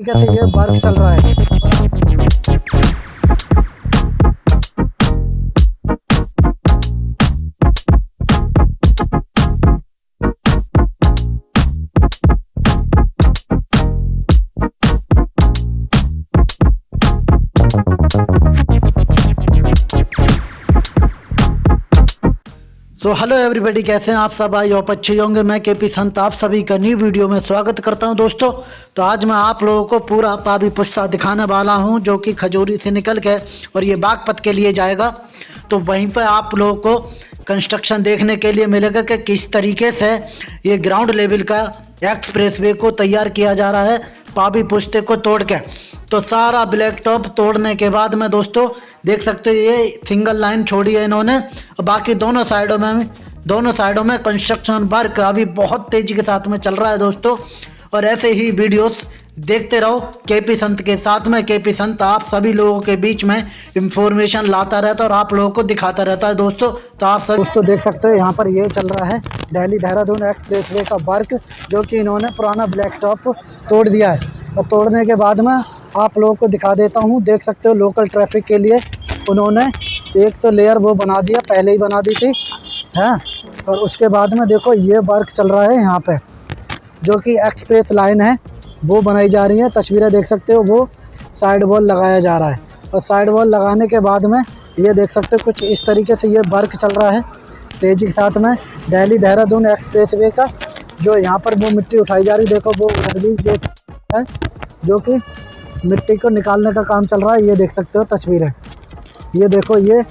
तरीके है ये वर्क चल रहा है। तो हेलो एवरीबॉडी कैसे हैं आप सब? आई होप अच्छे होंगे। मैं के पी संत, आप सभी का न्यू वीडियो में स्वागत करता हूँ दोस्तों। तो आज मैं आप लोगों को पूरा पाबी पुश्ता दिखाने वाला हूँ, जो कि खजूरी से निकल के और ये बागपत के लिए जाएगा। तो वहीं पर आप लोगों को कंस्ट्रक्शन देखने के लिए मिलेगा कि किस तरीके से ये ग्राउंड लेवल का एक्सप्रेस वे को तैयार किया जा रहा है। पाबी पुश्ते को तोड़ के। तो सारा ब्लैक टॉप तोड़ने के बाद में दोस्तों, देख सकते हो ये सिंगल लाइन छोड़ी है इन्होंने। और बाकी दोनों साइडों में, दोनों साइडों में कंस्ट्रक्शन वर्क अभी बहुत तेज़ी के साथ में चल रहा है दोस्तों। और ऐसे ही वीडियोस देखते रहो के पी संत के साथ में के पी संत आप सभी लोगों के बीच में इंफॉर्मेशन लाता रहता है और आप लोगों को दिखाता रहता है। दोस्तों तो आप सब दोस्तों, देख सकते हो, यहाँ पर ये चल रहा है दिल्ली देहरादून एक्सप्रेस वे का वर्क जो कि इन्होंने पुराना ब्लैक टॉप तोड़ दिया है। और तोड़ने के बाद में आप लोगों को दिखा देता हूँ, देख सकते हो लोकल ट्रैफ़िक के लिए उन्होंने एक तो लेयर वो बना दिया, पहले ही बना दी थी, हैं? और उसके बाद में देखो, ये वर्क चल रहा है यहाँ पे, जो कि एक्सप्रेस लाइन है। वो बनाई जा रही है, तस्वीरें देख सकते हो, वो साइड वॉल लगाया जा रहा है। और साइड वॉल लगाने के बाद में ये देख सकते हो, कुछ इस तरीके से ये वर्क चल रहा है। तेज़ी के साथ में दिल्ली देहरादून एक्सप्रेस वे का जो यहाँ पर वो मिट्टी उठाई जा रही देखो वो ओवरब्रिज जैसा है, जो कि मिट्टी को निकालने का काम चल रहा है, ये देख सकते हो तस्वीरें। ये देखो, ये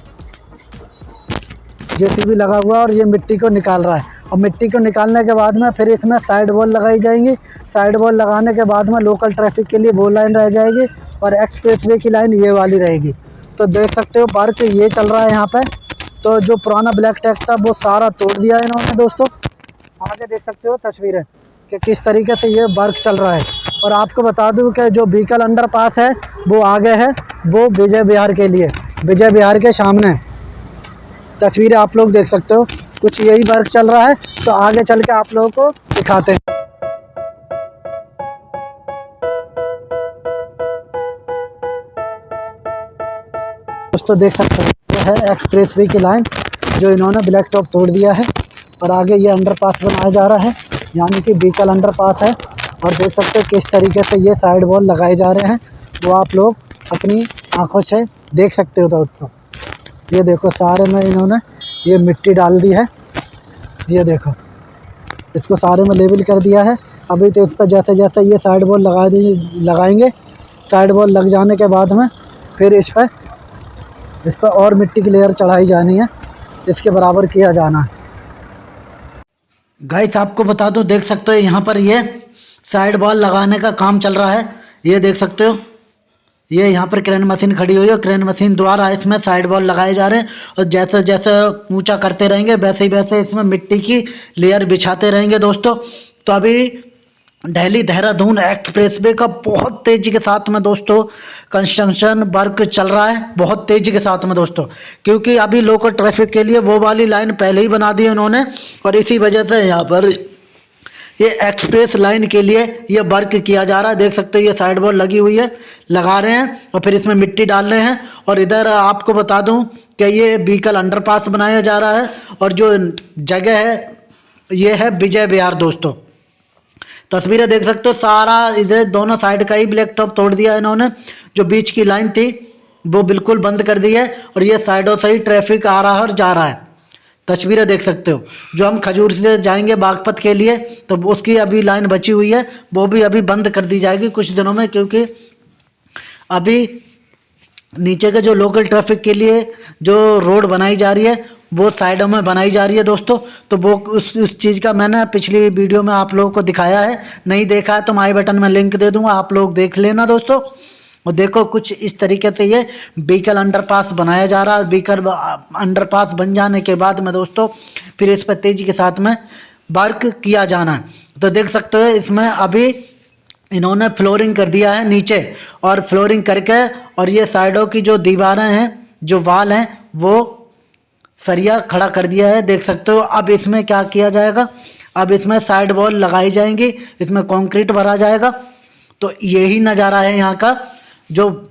जेसीबी लगा हुआ है और ये मिट्टी को निकाल रहा है। और मिट्टी को निकालने के बाद में फिर इसमें साइड वॉल लगाई जाएँगी। साइड वॉल लगाने के बाद में लोकल ट्रैफ़िक के लिए वो लाइन रह जाएगी और एक्सप्रेस वे की लाइन ये वाली रहेगी। तो देख सकते हो वर्क ये चल रहा है यहाँ पर तो जो पुराना ब्लैक टैग था, वो सारा तोड़ दिया है इन्होंने दोस्तों। आगे देख सकते हो तस्वीरें कि किस तरीके से ये वर्क चल रहा है। और आपको बता दूँ कि जो बीकल अंडर पास है, वो आगे है, वो विजय बिहार के लिए। विजय बिहार के सामने। तस्वीरें आप लोग देख सकते हो। कुछ यही वर्क चल रहा है तो आगे चल के आप लोगों को दिखाते हैं। दोस्तों, देख सकते हो, ये है एक्सप्रेस वे की लाइन जो इन्होंने ब्लैक टॉप तोड़ दिया है, और आगे ये अंडर पास बनाया जा रहा है, यानी कि बीकल अंडर पास है, और देख सकते हो किस तरीके से ये साइड वॉल लगाए जा रहे हैं, वो आप लोग अपनी आँखों से देख सकते हो, दोस्तों। ये देखो, सारे में इन्होंने ये मिट्टी डाल दी है। ये देखो। इसको सारे में लेबल कर दिया है। अभी तो इस पर जैसे जैसे ये साइड बॉल लगा दी, लगाएँगे। साइड बॉल लग जाने के बाद में फिर इस पर इस पर और मिट्टी की लेयर चढ़ाई जानी है। इसके बराबर किया जाना है। गाइस आपको बता दूँ, देख सकते हो यहाँ पर ये साइड बॉल लगाने का काम चल रहा है। ये देख सकते हो। ये यहाँ पर क्रेन मशीन खड़ी हुई है क्रेन मशीन द्वारा इसमें साइड वॉल लगाए जा रहे हैं और जैसे जैसे ऊँचा करते रहेंगे, वैसे ही वैसे इसमें मिट्टी की लेयर बिछाते रहेंगे दोस्तों। तो अभी दिल्ली देहरादून एक्सप्रेस वे का बहुत तेज़ी के साथ में दोस्तों कंस्ट्रक्शन वर्क चल रहा है, बहुत तेज़ी के साथ में दोस्तों। क्योंकि अभी लोकल ट्रैफ़िक के लिए वो वाली लाइन पहले ही बना दी है उन्होंने और इसी वजह से यहाँ पर ये एक्सप्रेस लाइन के लिए ये वर्क किया जा रहा है। देख सकते हो, ये साइड वॉल लगी हुई है, लगा रहे हैं और फिर इसमें मिट्टी डाल रहे हैं। और इधर आपको बता दूँ कि ये बीकल अंडरपास बनाया जा रहा है और जो जगह है, ये है विजय बिहार दोस्तों। तस्वीरें देख सकते हो, सारा इधर दोनों साइड का ही ब्लैक टॉप तोड़ दिया इन्होंने। जो बीच की लाइन थी, वो बिल्कुल बंद कर दी है और ये साइडों से ही ट्रैफ़िक आ रहा है और जा रहा है। तस्वीरें देख सकते हो। जो हम खजूर से जाएँगे बागपत के लिए तो उसकी अभी लाइन बची हुई है। वो भी अभी बंद कर दी जाएगी कुछ दिनों में, क्योंकि अभी नीचे के जो लोकल ट्रैफ़िक के लिए जो रोड बनाई जा रही है, वो साइडों में बनाई जा रही है दोस्तों। तो वो उस उस चीज़ का मैंने पिछली वीडियो में आप लोगों को दिखाया है। नहीं देखा है तो माई बटन में लिंक दे दूँगा, आप लोग देख लेना दोस्तों। और देखो कुछ इस तरीके से ये बीकल अंडरपास बनाया जा रहा है। बीकल अंडरपास बन जाने के बाद में दोस्तों, फिर इस पर तेज़ी के साथ में वर्क किया जाना। तो देख सकते हो इसमें अभी इन्होंने फ्लोरिंग कर दिया है नीचे और फ्लोरिंग करके और ये साइडों की जो दीवारें हैं, जो वाल हैं, वो सरिया खड़ा कर दिया है। देख सकते हो अब इसमें क्या किया जाएगा? अब इसमें साइड वॉल लगाई जाएँगी, इसमें कंक्रीट भरा जाएगा। तो यही नज़ारा है यहाँ का। जो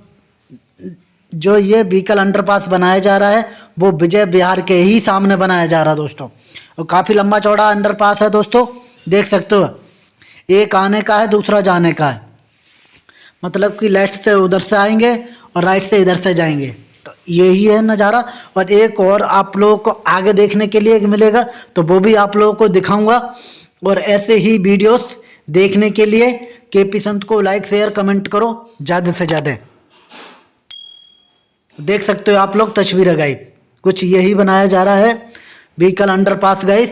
जो ये व्हीकल अंडरपास बनाया जा रहा है, वो विजय बिहार के ही सामने बनाया जा रहा है दोस्तों। और काफ़ी लंबा चौड़ा अंडरपास है दोस्तों, देख सकते हो। एक आने का है, दूसरा जाने का है। मतलब कि लेफ़्ट से उधर से आएँगे और राइट से इधर से जाएँगे। तो यही है नज़ारा। और एक और आप लोगों को आगे देखने के लिए मिलेगा तो वो भी आप लोगों को दिखाऊँगा। और ऐसे ही वीडियोस देखने के लिए के पी संत को लाइक शेयर कमेंट करो, ज़्यादा से ज़्यादा। देख सकते हो आप लोग तस्वीर गाइस कुछ यही बनाया जा रहा है। व्हीकल अंडर पास गाइस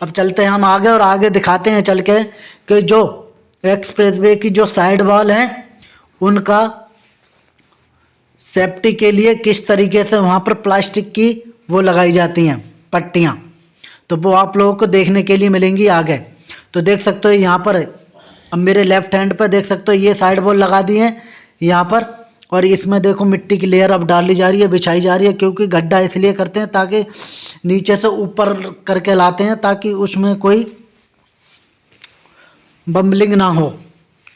अब चलते हैं हम आगे और आगे दिखाते हैं चल के कि जो एक्सप्रेस वे की जो साइड वॉल है, उनका सेफ्टी के लिए किस तरीके से वहाँ पर प्लास्टिक की वो लगाई जाती हैं, पट्टियाँ। तो वो आप लोगों को देखने के लिए मिलेंगी आगे। तो देख सकते हो यहाँ पर अब मेरे लेफ़्ट हैंड पर देख सकते हो, ये साइड वॉल लगा दी है, यहाँ पर। और इसमें देखो मिट्टी की लेयर अब डाली जा रही है, बिछाई जा रही है, क्योंकि गड्ढा इसलिए करते हैं ताकि नीचे से ऊपर करके लाते हैं, ताकि उसमें कोई बम्बलिंग ना हो,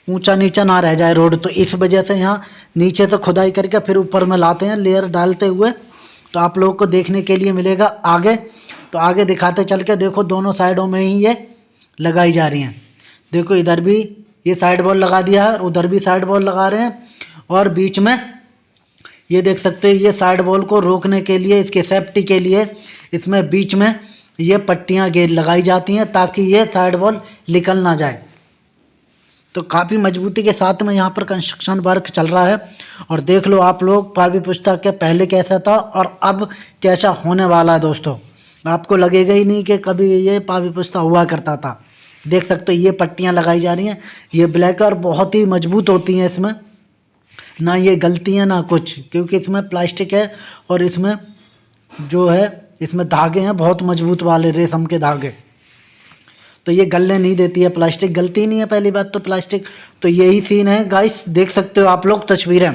ऊँचा नीचा ना रह जाए रोड तो इस वजह से यहाँ नीचे से खुदाई करके फिर ऊपर में लाते हैं लेयर डालते हुए। तो आप लोगों को देखने के लिए मिलेगा आगे। तो आगे दिखाते चल के देखो, दोनों साइडों में ही ये लगाई जा रही हैं। देखो, इधर भी ये साइड बॉल लगा दिया है उधर भी साइड बॉल लगा रहे हैं। और बीच में ये देख सकते हो, ये साइड बॉल को रोकने के लिए, इसके सेफ्टी के लिए, इसमें बीच में ये पट्टियाँ गेर लगाई जाती हैं ताकि ये साइड बॉल निकल ना जाए। तो काफ़ी मजबूती के साथ में यहाँ पर कंस्ट्रक्शन वर्क चल रहा है। और देख लो आप लोग पावी पुस्तक के पहले कैसा था और अब कैसा होने वाला है दोस्तों। आपको लगेगा ही नहीं कि कभी ये पावी पुस्तक हुआ करता था। देख सकते हो, ये पट्टियाँ लगाई जा रही हैं, ये ब्लैक और बहुत ही मज़बूत होती हैं इसमें। ना ये गलती है, ना कुछ, क्योंकि इसमें प्लास्टिक है और इसमें जो है, इसमें धागे हैं, बहुत मज़बूत वाले रेशम के धागे। तो ये गलने नहीं देती है प्लास्टिक गलती नहीं है पहली बात तो प्लास्टिक तो यही सीन है गाइस देख सकते हो आप लोग तस्वीरें।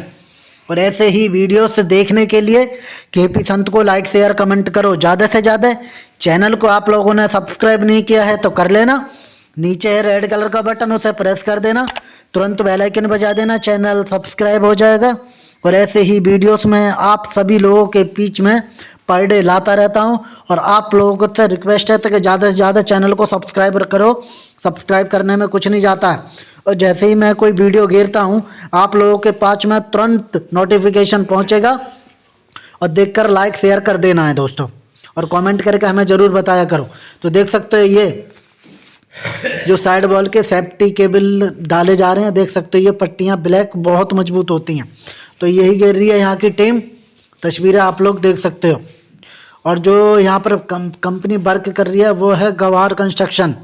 और ऐसे ही वीडियोस देखने के लिए के पी संत को लाइक शेयर कमेंट करो। ज़्यादा से ज़्यादा चैनल को आप लोगों ने सब्सक्राइब नहीं किया है तो कर लेना। नीचे है रेड कलर का बटन उसे प्रेस कर देना। तुरंत बेल आइकन बजा देना चैनल सब्सक्राइब हो जाएगा। और ऐसे ही वीडियोस में आप सभी लोगों के बीच में पर डे लाता रहता हूँ। और आप लोगों से रिक्वेस्ट है कि ज़्यादा से ज़्यादा चैनल को सब्सक्राइब करो। सब्सक्राइब करने में कुछ नहीं जाता। है और जैसे ही मैं कोई वीडियो घेरता हूँ, आप लोगों के पास में तुरंत नोटिफिकेशन पहुँचेगा। और देखकर लाइक शेयर कर देना है दोस्तों। और कमेंट करके हमें ज़रूर बताया करो। तो देख सकते हो ये जो साइड वॉल के सेफ्टी केबल डाले जा रहे हैं, देख सकते हो ये पट्टियाँ ब्लैक बहुत मज़बूत होती हैं। तो यही गिर रही है यहाँ की टीम तस्वीरें आप लोग देख सकते हो। और जो यहाँ पर कंपनी वर्क कर रही है, वो है गवार कंस्ट्रक्शन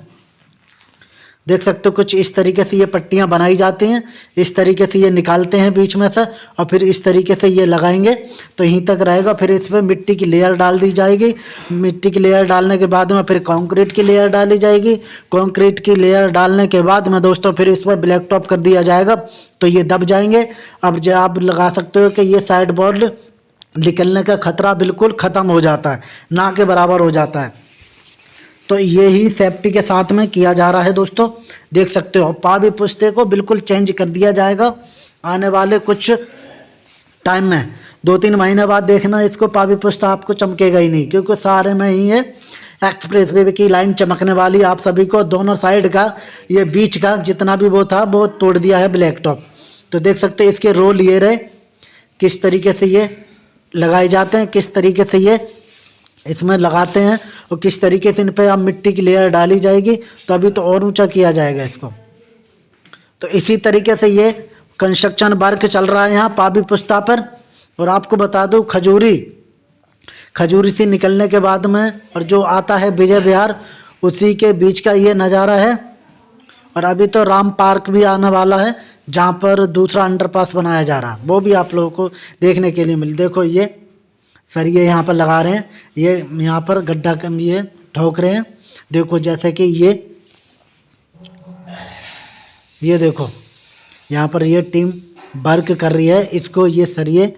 देख सकते हो कुछ इस तरीके से ये पट्टियाँ बनाई जाती हैं, इस तरीके से ये निकालते हैं बीच में से, और फिर इस तरीके से ये लगाएँगे तो यहीं तक रहेगा, फिर इस पर मिट्टी की लेयर डाल दी जाएगी। मिट्टी की लेयर डालने के बाद में फिर कंक्रीट की लेयर डाली जाएगी। कंक्रीट की लेयर डालने के बाद में दोस्तों फिर इस पर ब्लैक टॉप कर दिया जाएगा तो ये दब जाएँगे। अब जो, आप लगा सकते हो कि ये साइड बोर्ड निकलने का खतरा बिल्कुल ख़त्म हो जाता है, ना के बराबर हो जाता है। तो ये ही सेफ्टी के साथ में किया जा रहा है दोस्तों। देख सकते हो पावी पुस्ते को बिल्कुल चेंज कर दिया जाएगा। आने वाले कुछ टाइम में, दो तीन महीने बाद देखना, इसको पावी पुस्ता आपको चमकेगा ही नहीं, क्योंकि सारे में ही है एक्सप्रेस वे की लाइन चमकने वाली आप सभी को, दोनों साइड का, ये बीच का जितना भी वो था, वो तोड़ दिया है ब्लैक टॉप तो देख सकते हैं, इसके रोल ये रहे, किस तरीके से ये लगाए जाते हैं, किस तरीके से ये इसमें लगाते हैं और किस तरीके से इन पर अब मिट्टी की लेयर डाली जाएगी तो अभी तो और ऊँचा किया जाएगा इसको। तो इसी तरीके से ये कंस्ट्रक्शन वर्क चल रहा है यहाँ पाबी पुस्ता पर। और आपको बता दूँ, खजूरी। खजूरी से निकलने के बाद में, और जो आता है विजय बिहार उसी के बीच का ये नज़ारा है। और अभी तो राम पार्क भी आने वाला है, जहाँ पर दूसरा अंडरपास बनाया जा रहा। है वो भी आप लोगों को देखने के लिए मिल, देखो ये। सरिये यहाँ पर लगा रहे हैं। ये यहाँ पर गड्ढा कम ये ठोक रहे हैं। देखो जैसे कि ये ये देखो, यहाँ पर ये टीम वर्क कर रही है। इसको ये सरिये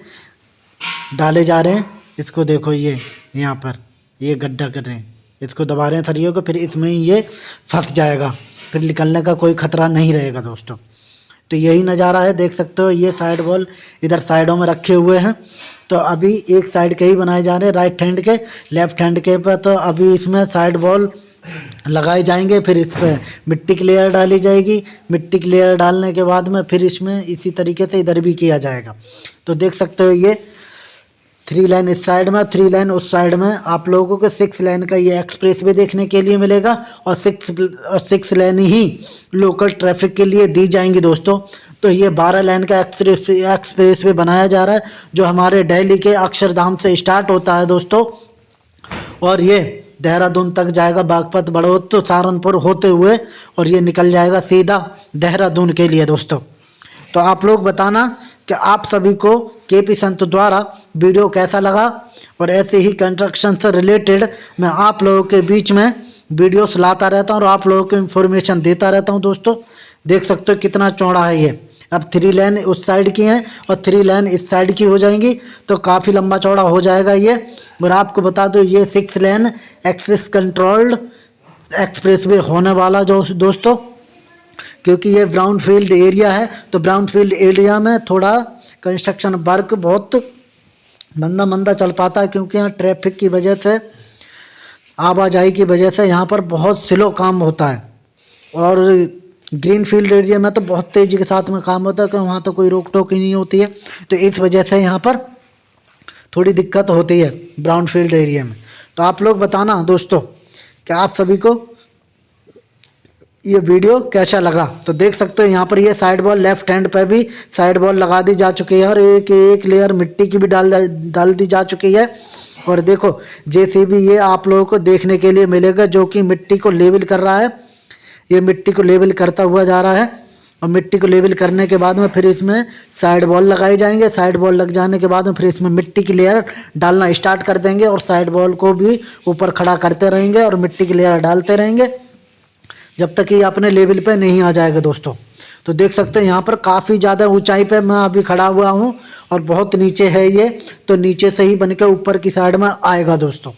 डाले जा रहे हैं। इसको देखो ये, यहाँ पर ये गड्ढा कर रहे हैं। इसको दबा रहे हैं सरियों को, फिर इसमें ये फंस जाएगा। फिर निकलने का कोई ख़तरा नहीं रहेगा दोस्तों। तो यही नज़ारा है, देख सकते हो, ये साइड वॉल इधर साइडों में रखे हुए हैं। तो अभी एक साइड के ही बनाए जा रहे हैं राइट हैंड के लेफ़्ट हैंड के पर। तो अभी इसमें साइड बॉल लगाए जाएँगे, फिर इस पर मिट्टी की लेयर डाली जाएगी। मिट्टी की लेयर डालने के बाद में फिर इसमें इसी तरीके से इधर भी किया जाएगा। तो देख सकते हो ये थ्री लाइन इस साइड में थ्री लाइन उस साइड में। आप लोगों को सिक्स लाइन का ये एक्सप्रेस वे देखने के लिए मिलेगा और सिक्स और सिक्स लाइन ही लोकल ट्रैफ़िक के लिए दी जाएँगी दोस्तों। तो ये बारह लाइन का एक्सप्रेस एक्सप्रेस वे बनाया जा रहा है, जो हमारे दिल्ली के अक्षरधाम से स्टार्ट होता है दोस्तों। और ये देहरादून तक जाएगा बागपत, बड़ौत तो सहारनपुर होते हुए, और ये निकल जाएगा सीधा देहरादून के लिए दोस्तों। तो आप लोग बताना कि आप सभी को के पी संत द्वारा वीडियो कैसा लगा, और ऐसे ही कंस्ट्रक्शन से रिलेटेड मैं आप लोगों के बीच में वीडियोस लाता रहता हूँ, और आप लोगों को इन्फॉर्मेशन देता रहता हूँ दोस्तों। देख सकते हो कितना चौड़ा है ये। अब थ्री लाइन उस साइड की हैं और थ्री लाइन इस साइड की हो जाएँगी। तो काफ़ी लंबा चौड़ा हो जाएगा ये। और आपको बता दो, ये six lane access controlled expressway होने वाला जो दोस्तों, क्योंकि ये ब्राउन फ़ील्ड एरिया है तो ब्राउन फ़ील्ड एरिया में थोड़ा कंस्ट्रक्शन वर्क बहुत मंदा मंदा चल पाता है, क्योंकि यहाँ ट्रैफ़िक की वजह से, आवाजाही की वजह से यहाँ पर बहुत स्लो काम होता है। और ग्रीन फ़ील्ड एरिया में तो बहुत तेज़ी के साथ में काम होता है, क्योंकि वहाँ तो कोई रोक टोक ही नहीं होती है। तो इस वजह से यहाँ पर थोड़ी दिक्कत होती है ब्राउन फ़ील्ड एरिया में। तो आप लोग बताना दोस्तों कि आप सभी को ये वीडियो कैसा लगा? तो देख सकते हो यहाँ पर ये साइड बॉल लेफ़्ट हैंड पर भी साइड बॉल लगा दी जा चुकी है और एक एक लेयर मिट्टी की भी डाल डाल दी जा चुकी है। और देखो जैसे भी ये आप लोगों को देखने के लिए मिलेगा, जो कि मिट्टी को लेवल कर रहा है। ये मिट्टी को लेवल करता हुआ जा रहा है और मिट्टी को लेवल करने के बाद में फिर इसमें साइड बॉल लगाए जाएँगे। साइड बॉल लग जाने के बाद में फिर इसमें मिट्टी की लेयर डालना स्टार्ट कर देंगे और साइड बॉल को भी ऊपर खड़ा करते रहेंगे और मिट्टी की लेयर डालते रहेंगे। जब तक ये अपने लेवल पे नहीं आ जाएगा दोस्तों। तो देख सकते हैं यहाँ पर काफ़ी ज़्यादा ऊंचाई पे मैं अभी खड़ा हुआ हूँ और बहुत नीचे है ये। तो नीचे से ही बन के ऊपर की साइड में आएगा दोस्तों।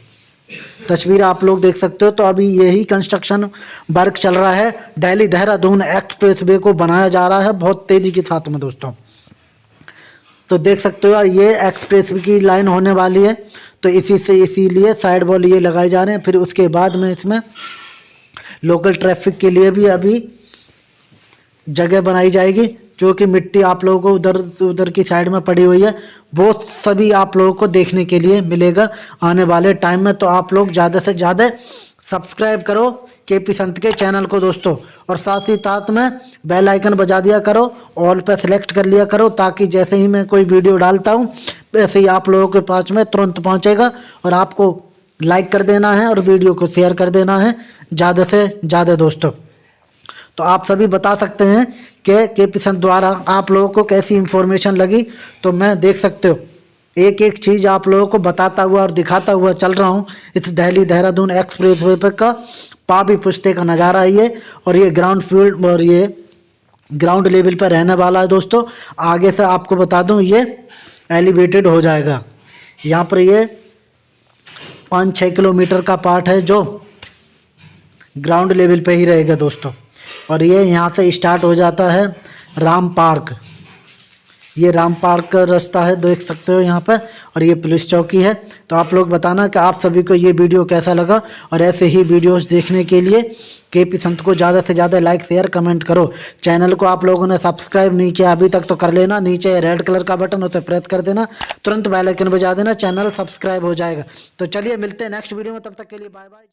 तस्वीर आप लोग देख सकते हो। तो अभी यही कंस्ट्रक्शन वर्क चल रहा है। दिल्ली देहरादून एक्सप्रेस वे को बनाया जा रहा है। बहुत तेज़ी के साथ में दोस्तों। तो देख सकते हो ये एक्सप्रेस की लाइन होने वाली है। तो इसी से इसीलिए साइड वॉल ये लगाए जा रहे हैं। फिर उसके बाद में इसमें लोकल ट्रैफ़िक के लिए भी अभी जगह बनाई जाएगी। जो कि मिट्टी आप लोगों को उधर उधर की साइड में पड़ी हुई है, वो सभी आप लोगों को देखने के लिए मिलेगा आने वाले टाइम में। तो आप लोग ज़्यादा से ज़्यादा सब्सक्राइब करो के पी संत के चैनल को दोस्तों, और साथ ही साथ में बेल आइकन बजा दिया करो ऑल पे सेलेक्ट कर लिया करो, ताकि जैसे ही मैं कोई वीडियो डालता हूँ, वैसे ही आप लोगों के पास में तुरंत पहुँचेगा, और आपको लाइक कर देना है और वीडियो को शेयर कर देना है, ज़्यादा से ज़्यादा दोस्तों। तो आप सभी बता सकते हैं कि, के पिसन द्वारा आप लोगों को कैसी इन्फॉर्मेशन लगी तो मैं देख सकते हो। एक एक चीज़ आप लोगों को बताता हुआ और दिखाता हुआ चल रहा हूँ। इस दिल्ली देहरादून एक्सप्रेस वे पर का पापी पुश्ते का नज़ारा है ये, और ये ग्राउंड फ़ील्ड और ये ग्राउंड लेवल पर रहने वाला है दोस्तों। आगे से आपको बता दूँ, ये एलिवेटेड हो जाएगा। यहाँ पर ये पाँच छः किलोमीटर का पार्ट है जो ग्राउंड लेवल पे ही रहेगा दोस्तों। और ये यहाँ से स्टार्ट हो जाता है राम पार्क। ये राम पार्क का रास्ता है, देख सकते हो यहाँ पर, और ये पुलिस चौकी है। तो आप लोग बताना कि आप सभी को ये वीडियो कैसा लगा, और ऐसे ही वीडियोस देखने के लिए के पी संत को ज़्यादा से ज़्यादा लाइक शेयर कमेंट करो। चैनल को आप लोगों ने सब्सक्राइब नहीं किया, अभी तक तो कर लेना। नीचे रेड कलर का बटन उसे प्रेस कर देना। तुरंत बेल आइकन बजा देना चैनल सब्सक्राइब हो जाएगा। तो चलिए मिलते हैं नेक्स्ट वीडियो में, तब तक के लिए बाय बाय